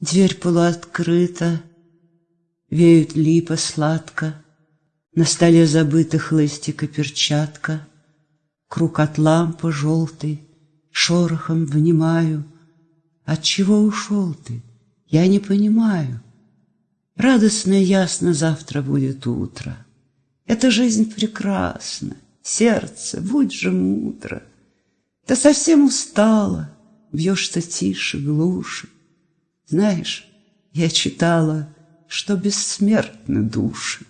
Дверь полуоткрыта, Веют липа сладко, На столе забыта и перчатка, Круг от лампы желтый, Шорохом внимаю. От чего ушел ты? Я не понимаю. Радостно и ясно завтра будет утро. Эта жизнь прекрасна, сердце, будь же мудро. Ты совсем устала, бьешься тише, глуше. Знаешь, я читала, что бессмертны души.